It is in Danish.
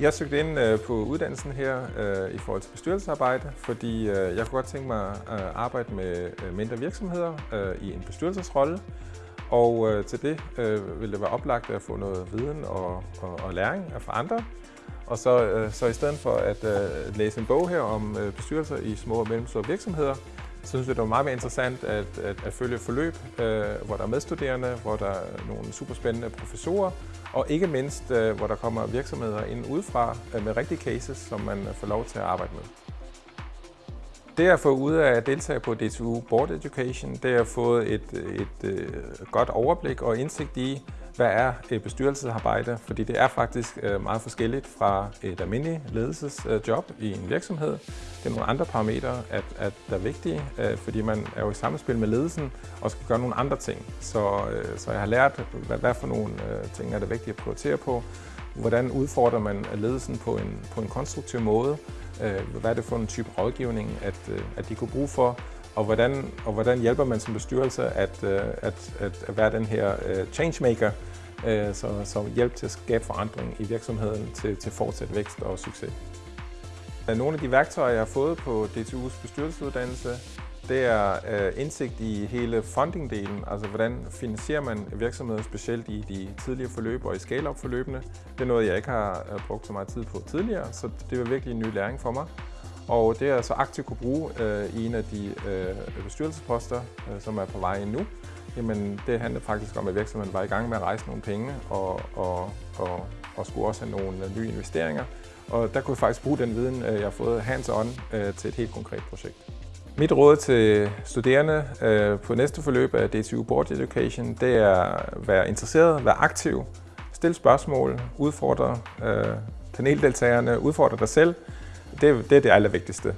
Jeg søgte ind øh, på uddannelsen her øh, i forhold til bestyrelsesarbejde, fordi øh, jeg kunne godt tænke mig at arbejde med mindre virksomheder i en bestyrelsesrolle. Og til det ville det være oplagt at få noget viden og, og, og læring fra andre. Og så, så i stedet for at læse en bog her om bestyrelser i små og mellemstore virksomheder, så synes det var meget mere interessant at, at, at følge forløb, øh, hvor der er medstuderende, hvor der er nogle superspændende professorer, og ikke mindst, øh, hvor der kommer virksomheder ind udefra øh, med rigtige cases, som man får lov til at arbejde med. Det at få ud af at deltage på DTU Board Education, det har fået et, et, et godt overblik og indsigt i, hvad er øh, bestyrelsesarbejde, fordi det er faktisk øh, meget forskelligt fra et almindeligt ledelsesjob øh, i en virksomhed. Det er nogle andre parametre, at, at der er vigtige, fordi man er jo i samspil med ledelsen og skal gøre nogle andre ting. Så, så jeg har lært, hvad, hvad for nogle ting er det vigtigt at prioritere på, hvordan udfordrer man ledelsen på en, på en konstruktiv måde, hvad er det for en type rådgivning, at, at de kunne bruge for, og hvordan, og hvordan hjælper man som bestyrelse at, at, at, at være den her changemaker, Øh, så, så hjælp til at skabe forandring i virksomheden til, til fortsat vækst og succes. Øh, nogle af de værktøjer, jeg har fået på DTU's bestyrelsesuddannelse, det er øh, indsigt i hele funding-delen, altså hvordan finansierer man virksomheder, specielt i de tidligere forløb og i scale-up-forløbene. Det er noget, jeg ikke har øh, brugt så meget tid på tidligere, så det var virkelig en ny læring for mig. Og det er jeg så aktivt kunne bruge øh, i en af de øh, bestyrelsesposter, øh, som er på vej nu. Jamen, det handlede faktisk om, at virksomheden var i gang med at rejse nogle penge og, og, og, og skulle også have nogle øh, nye investeringer. Og der kunne jeg faktisk bruge den viden, øh, jeg har fået hands-on øh, til et helt konkret projekt. Mit råd til studerende på næste forløb af DTU Board Education, det er at være interesseret, være aktiv, stille spørgsmål, udfordre paneldeltagerne, udfordre dig selv. Det, det er det allervigtigste.